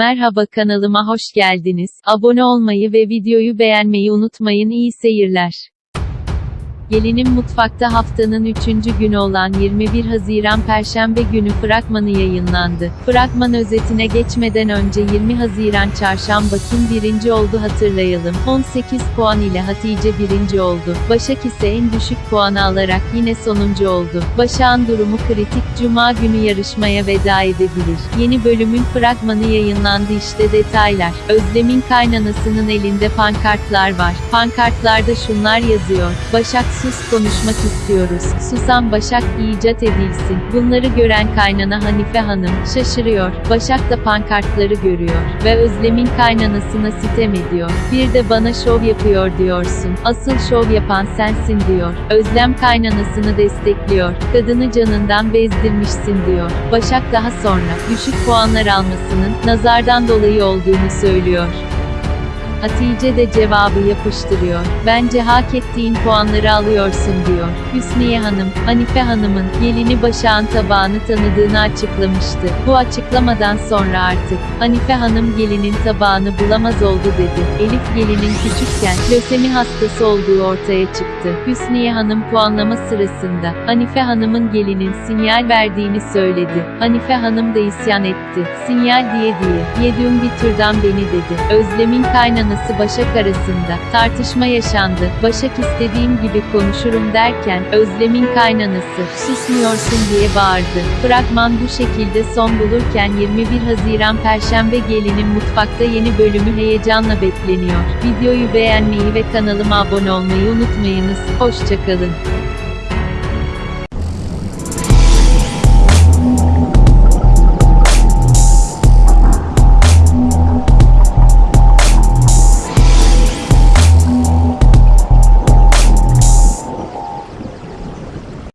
Merhaba kanalıma hoş geldiniz. Abone olmayı ve videoyu beğenmeyi unutmayın. İyi seyirler. Gelinin Mutfakta haftanın 3. günü olan 21 Haziran Perşembe günü fragmanı yayınlandı. Fragman özetine geçmeden önce 20 Haziran Çarşamba kim birinci oldu hatırlayalım. 18 puan ile Hatice birinci oldu. Başak ise en düşük puanı alarak yine sonuncu oldu. Başak'ın durumu kritik. Cuma günü yarışmaya veda edebilir. Yeni bölümün fragmanı yayınlandı işte detaylar. Özlem'in kaynanasının elinde pankartlar var. Pankartlarda şunlar yazıyor. Başak sus konuşmak istiyoruz. Susan Başak icat edilsin. Bunları gören kaynana Hanife Hanım şaşırıyor. Başak da pankartları görüyor ve Özlem'in kaynanasına sitem ediyor. Bir de bana şov yapıyor diyorsun. Asıl şov yapan sensin diyor. Özlem kaynanasını destekliyor. Kadını canından bezdirmişsin diyor. Başak daha sonra düşük puanlar almasının nazardan dolayı olduğunu söylüyor. Hatice de cevabı yapıştırıyor. Bence hak ettiğin puanları alıyorsun diyor. Hüsniye Hanım, Hanife Hanım'ın gelini Başak'ın tabağını tanıdığını açıklamıştı. Bu açıklamadan sonra artık Hanife Hanım gelinin tabağını bulamaz oldu dedi. Elif gelinin küçükken lösemi hastası olduğu ortaya çıktı. Hüsniye Hanım puanlama sırasında Hanife Hanım'ın gelinin sinyal verdiğini söyledi. Hanife Hanım da isyan etti. Sinyal diye diye. Yediğim bir türden beni dedi. Özlem'in kaynanası Başak arasında tartışma yaşandı. Başak istediğim gibi konuşurum derken Özlem'in kaynanası susmuyorsun diye bağırdı. Fragman bu şekilde son bulurken 21 Haziran Perşembe gelinin mutfakta yeni bölümü heyecanla bekleniyor. Videoyu beğenmeyi ve kanalıma abone olmayı unutmayınız. Hoşçakalın.